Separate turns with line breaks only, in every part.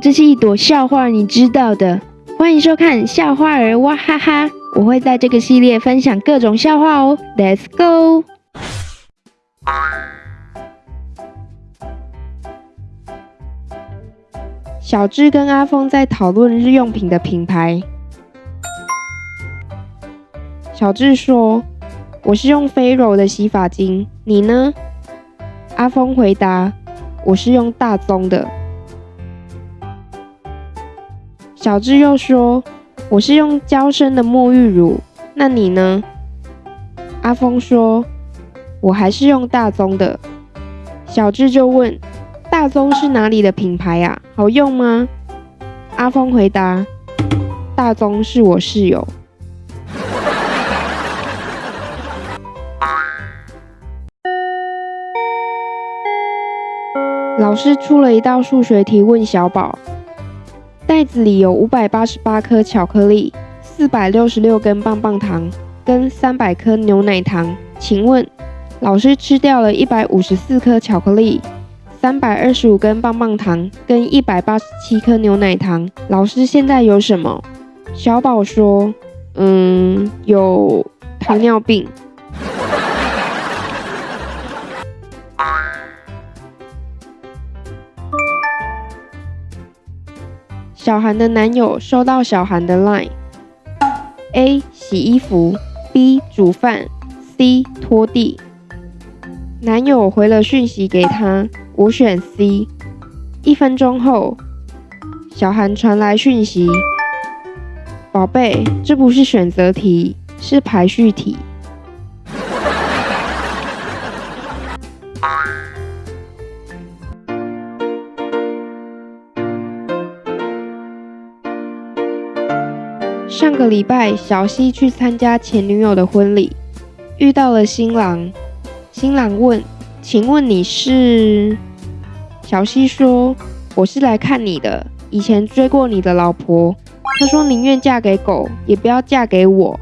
这是一朵笑话，你知道的。欢迎收看笑话儿哇哈哈，我会在这个系列分享各种笑话哦。Let's go。小智跟阿峰在讨论日用品的品牌。小智说：“我是用飞柔的洗发精，你呢？”阿峰回答：“我是用大宗的。”小智又说：“我是用娇生的沐浴乳，那你呢？”阿峰说：“我还是用大宗的。”小智就问：“大宗是哪里的品牌呀？好用吗？”阿峰回答：“大宗是我室友。”老师出了一道数学题，问小宝：袋子里有五百八十八颗巧克力、四百六十六根棒棒糖跟三百颗牛奶糖，请问老师吃掉了一百五十四颗巧克力、三百二十五根棒棒糖跟一百八十七颗牛奶糖，老师现在有什么？小宝说：嗯，有糖尿病。小韩的男友收到小韩的 line：A 洗衣服，B 煮饭，C 拖地。男友回了讯息给他：我选 C。一分钟后，小韩传来讯息：宝贝，这不是选择题，是排序题。上个礼拜，小西去参加前女友的婚礼，遇到了新郎。新郎问：“请问你是？”小西说：“我是来看你的，以前追过你的老婆。她说宁愿嫁给狗，也不要嫁给我。”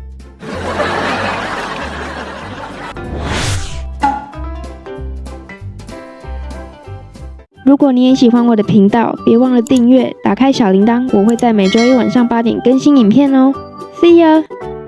如果你也喜欢我的频道，别忘了订阅，打开小铃铛，我会在每周一晚上八点更新影片哦。See you！。